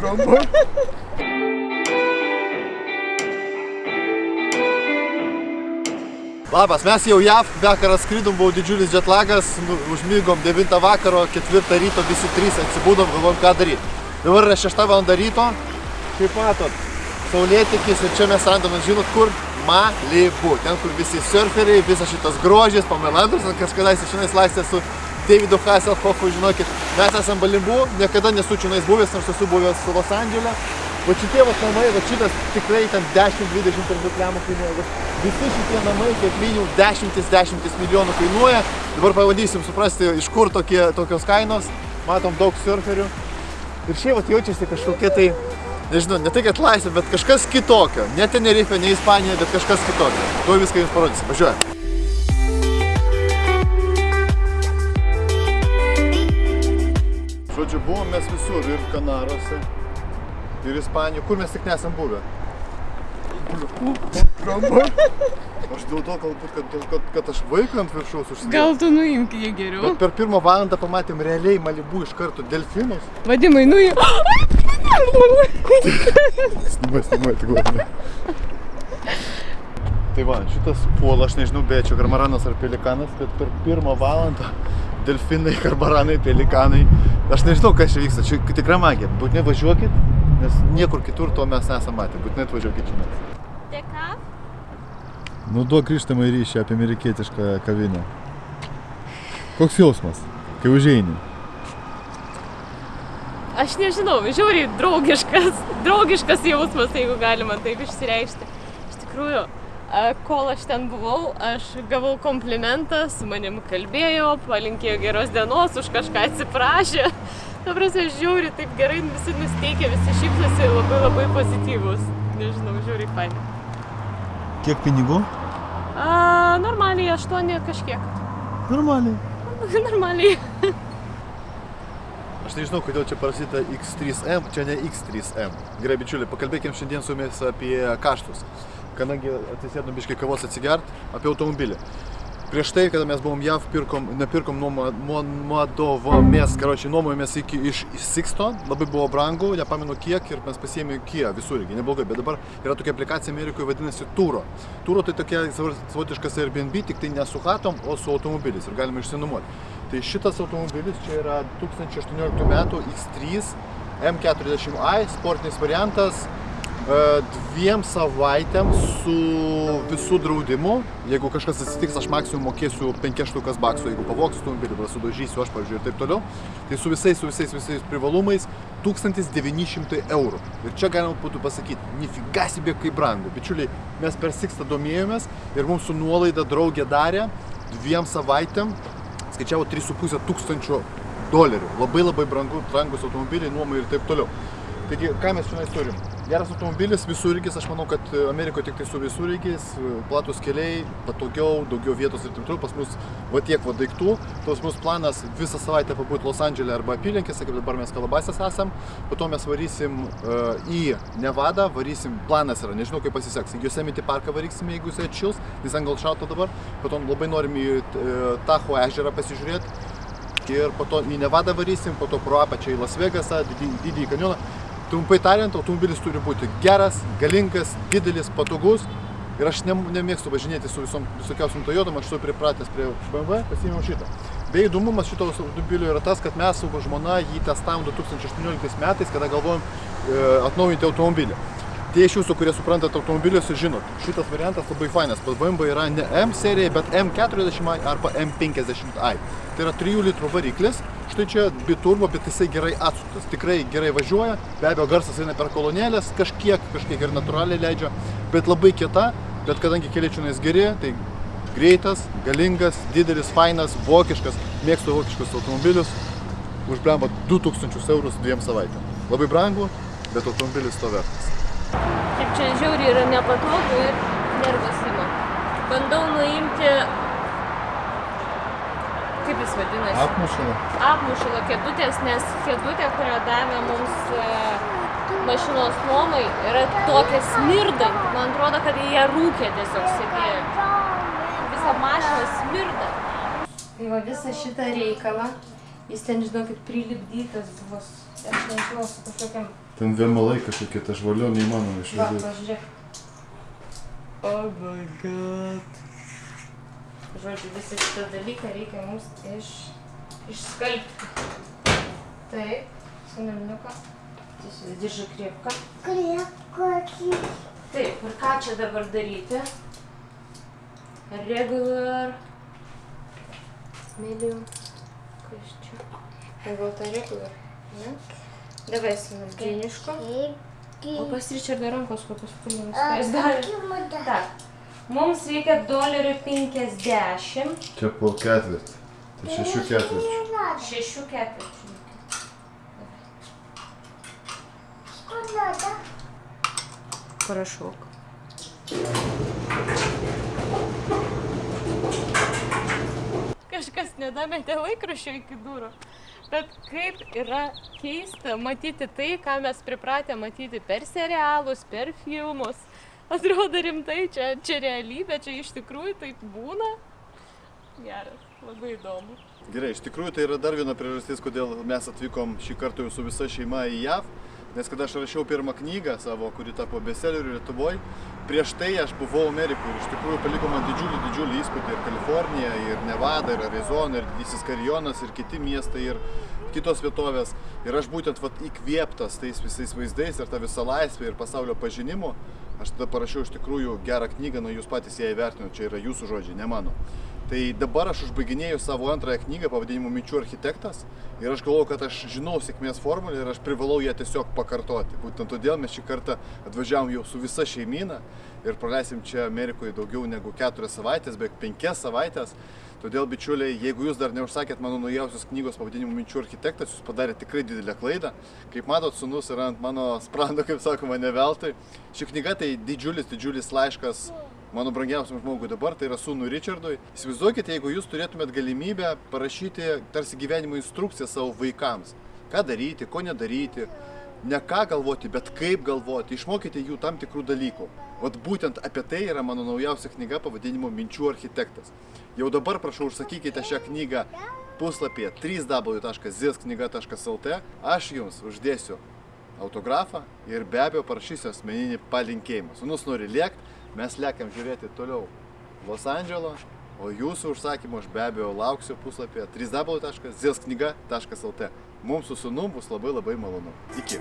Kalba. Labas, mes jau JAV, vakar atskridom, buvo didžiulis jetlagas, nu, užmygom 9 vakaro, 4 ryto, visi 3 atsibūdom, galvom ką daryti. Dabar yra 6 val. ryto, kaip matot, saulėtikis ir čia mes randame, žinot kur? Malibu, ten kur visi surferiai, visas šitas grožis, Pamela Anderson kažkada šiandien laistė su Davidu Hasselhoffu, žinokit, mes esam Malibu, niekada nesu čianais buvęs, nors esu buvęs Los Andželė. Va šitie va namai, va šitas tikrai ten 10-20 turbūt lemų kainuoja. Va visi šitie namai, kaip minimum, dešimtis, dešimtis milijonų kainuoja. Dabar pabandysim suprasti, iš kur tokie, tokios kainos. Matom daug surferių. Ir šiaip vat jaučiasi kažkokie tai, nežinau, ne tai kad laisvė, bet kažkas kitokio. Ne Tenerife, ne Ispanija, bet kažkas kitokio. Tuo viską jums parodysim. Važiuojam. Žodžiu, buvom mes visur ir Kanarose, ir Ispanijoje, kur mes tik nesam buvę. Kalba. Aš dėl to galbūt, kad, kad, kad aš vaiką ant viršaus užsidėjau. Gal tu nuimk jį geriau? Bet per pirmą valandą pamatėm realiai Malibu iš karto delfinus. Vadimai, nuimk. Snimai, snimai, tik labai. Tai va, šitas puola, aš nežinau, beje, čia karmaranas ar pelikanas, bet per pirmą valandą delfinai, karmaranai, pelikanai. Aš nežinau, kas čia vyksta, čia tikra magija. Būtinai važiuokit, nes niekur kitur to mes nesam matę. Būtinai atvažiuokit čia. Dėka. Nu, duok grįžtamą ryšį apie amerikietišką kavinę. Koks jausmas, kai užeini? Aš nežinau, žiauriai draugiškas, draugiškas jausmas, jeigu galima taip išsireikšti. Iš tikrųjų, kol aš ten buvau, aš gavau komplimentą, su manim kalbėjo, palinkėjo geros dienos, už kažką atsiprašė. Ta prasme, žiauriai taip gerai visi nusteikia, visi šypsosi, labai labai pozityvus. Nežinau, žiauriai fainai. Kiek pinigų? A, normaliai, aštuoni kažkiek. Normaliai. normaliai. Aš nežinau, kodėl čia parašyta X3M, čia ne X3M. Gerai, bičiuliai, pakalbėkim šiandien su jumis apie kaštus. Kadangi atsisėdom biškai kavos atsigert, apie automobilį. Prieš tai, kada mes buvom JAV, pirkom, nepirkom nuoma- nuo- nuodovomės, karočiui, nuomojomės iki iš Sixto, labai buvo brangu, nepamenu kiek ir mes pasiėmėme Kia visur, irgi neblogai, bet dabar yra tokia aplikacija Amerikoje vadinasi Turo. Turo tai tokia savotiškas Airbnb, tik tai ne su hatom, o su automobiliais ir galima išsinuomoti. Tai šitas automobilis čia yra 2018 metų X3 M40i, sportinis variantas, dviem savaitėm su visų draudimu. Jeigu kažkas atsitiks, aš maksimum mokėsiu 5 štukas baksų, jeigu pavoksiu automobilį, sudažysiu aš, pavyzdžiui, ir taip toliau. Tai su visais, su visais, visais privalumais 1900 eurų. Ir čia galima būtų pasakyti, nifigasibė kaip brangu. Bičiuliai, mes per Sixtą domėjomės ir mums su nuolaida draugė darė dviem savaitėm skaičiavo 3,5 tūkstančio dolerių. Labai labai brangu, brangus automobiliai, nuomai ir taip toliau. Taigi, ką mes šiandien turim? Geras automobilis, visureigis, aš manau, kad Amerikoje tik tai su visureigiais, platus keliai, patogiau, daugiau vietos ir taip toliau. Pas mus va tiek va daiktų. Pas mus planas visą savaitę pabūti Los Andželė arba apylinkėse, kaip dabar mes Kalabasės esam. Po to mes varysim uh, į Nevadą, varysim, planas yra, nežinau kaip pasiseks. Į Yosemite parką varysime, jeigu jisai atšils, jis ant gal šalta dabar. Po to labai norim į uh, Tacho ežerą pasižiūrėti. Ir po to į Nevadą varysim, po to pro apačią į Las Vegasą, didį, didįjį kanjoną. Trumpai tariant, automobilis turi būti geras, galingas, didelis, patogus. Ir aš ne, nemėgstu važinėti su visom visokiausiam Toyotom, aš esu pripratęs prie BMW, pasiėmiau šitą. Bei įdomumas šito automobilio yra tas, kad mes su žmona jį testavom 2018 metais, kada galvojom e, atnaujinti automobilį. Tie iš jūsų, kurie suprantate automobilius, jūs žinot, šitas variantas labai fainas. BMW yra ne M serija, bet M40i arba M50i. Tai yra 3 litrų variklis. Štai čia biturbo, bet jisai gerai atsuktas. Tikrai gerai važiuoja. Be abejo, garsas eina per kolonėlės, kažkiek, kažkiek ir natūraliai leidžia. Bet labai kieta, bet kadangi keliai čia geri, tai greitas, galingas, didelis, fainas, vokiškas. Mėgstu vokiškus automobilius. Užblemba 2000 eurus dviem savaitėm. Labai brangu, bet automobilis to vertas. Čia žiauriai yra nepatogu ir nervas ima. Bandau nuimti, kaip jis vadinasi, Apmušala. apmušalo kėdutės, nes kėdutė, kurią davė mums e, mašinos nuomai, yra tokia smirdanti. Man atrodo, kad jie rūkė tiesiog sėdėjo. Visa mašina smirda. Tai va visą šitą reikalą Jis ten, žinokit, prilipdytas buvo, aš nežinau, su kažkokiam... Ten vėmalai kažkokie, ta žvalio neįmanoma išvedėti. Va, pažiūrėk. Oh my god. Žodžiu, visą šitą dalyką reikia mums iš, išskalbti. Taip, sunelniuką. Tiesiog diržą kriepką. Kriepką. Taip, ir ką čia dabar daryti? Regular. Medium. Kas čia? Pagal tą regular. Ne? Davai sinadžiniško. O pas Richardą rankos kokios pūlimus. Ką jis darė? Tak. Mums reikia dolerių 50. Čia po ketvirtį. Tai šešių ketvirčių. Šešių ketvirčių. Сколько надо? Parašok. Kažkas nedametė laikraščio iki durų. Bet kaip yra keista matyti tai, ką mes pripratę matyti per serialus, per filmus. Atrodo rimtai, čia, čia realybė, čia iš tikrųjų taip būna. Geras, labai įdomu. Gerai, iš tikrųjų tai yra dar viena priežastis, kodėl mes atvykom šį kartą su visa šeima į JAV. Nes kada aš rašiau pirmą knygą savo, kuri tapo bestselleriu Lietuvoje, prieš tai aš buvau Amerikoje ir iš tikrųjų paliko man didžiulį, didžiulį įspūdį ir Kalifornija, ir Nevada, ir Arizona, ir Didysis Karjonas, ir kiti miestai, ir kitos vietovės. Ir aš būtent vat, įkvėptas tais visais vaizdais ir tą visą laisvę ir pasaulio pažinimu, aš tada parašiau iš tikrųjų gerą knygą, na jūs patys ją įvertinote, čia yra jūsų žodžiai, ne mano. Tai dabar aš užbaiginėju savo antrąją knygą pavadinimu Minčių architektas ir aš galvoju, kad aš žinau sėkmės formulę ir aš privalau ją tiesiog pakartoti. Būtent todėl mes šį kartą atvažiavom jau su visa šeimyna ir praleisim čia Amerikoje daugiau negu keturias savaitės, beveik penkias savaitės. Todėl, bičiuliai, jeigu jūs dar neužsakėt mano naujausios knygos pavadinimu Minčių architektas, jūs padarėte tikrai didelę klaidą. Kaip matot, sunus yra ant mano sprando, kaip sakoma, ne veltui. Ši knyga tai didžiulis, didžiulis laiškas mano brangiausiam žmogui dabar, tai yra sūnų Richardui. Įsivaizduokite, jeigu jūs turėtumėt galimybę parašyti tarsi gyvenimo instrukciją savo vaikams. Ką daryti, ko nedaryti, ne ką galvoti, bet kaip galvoti, išmokyti jų tam tikrų dalykų. Vat būtent apie tai yra mano naujausia knyga pavadinimu Minčių architektas. Jau dabar prašau užsakykite šią knygą puslapyje www.zisknyga.lt. Aš jums uždėsiu autografą ir be abejo parašysiu asmeninį palinkėjimą. Sūnus nori lėkti, mes lėkiam žiūrėti toliau Los Andželo, o jūsų užsakymą aš be abejo lauksiu puslapyje www.zisknyga.lt. Mums su sūnum bus labai labai malonu. Iki.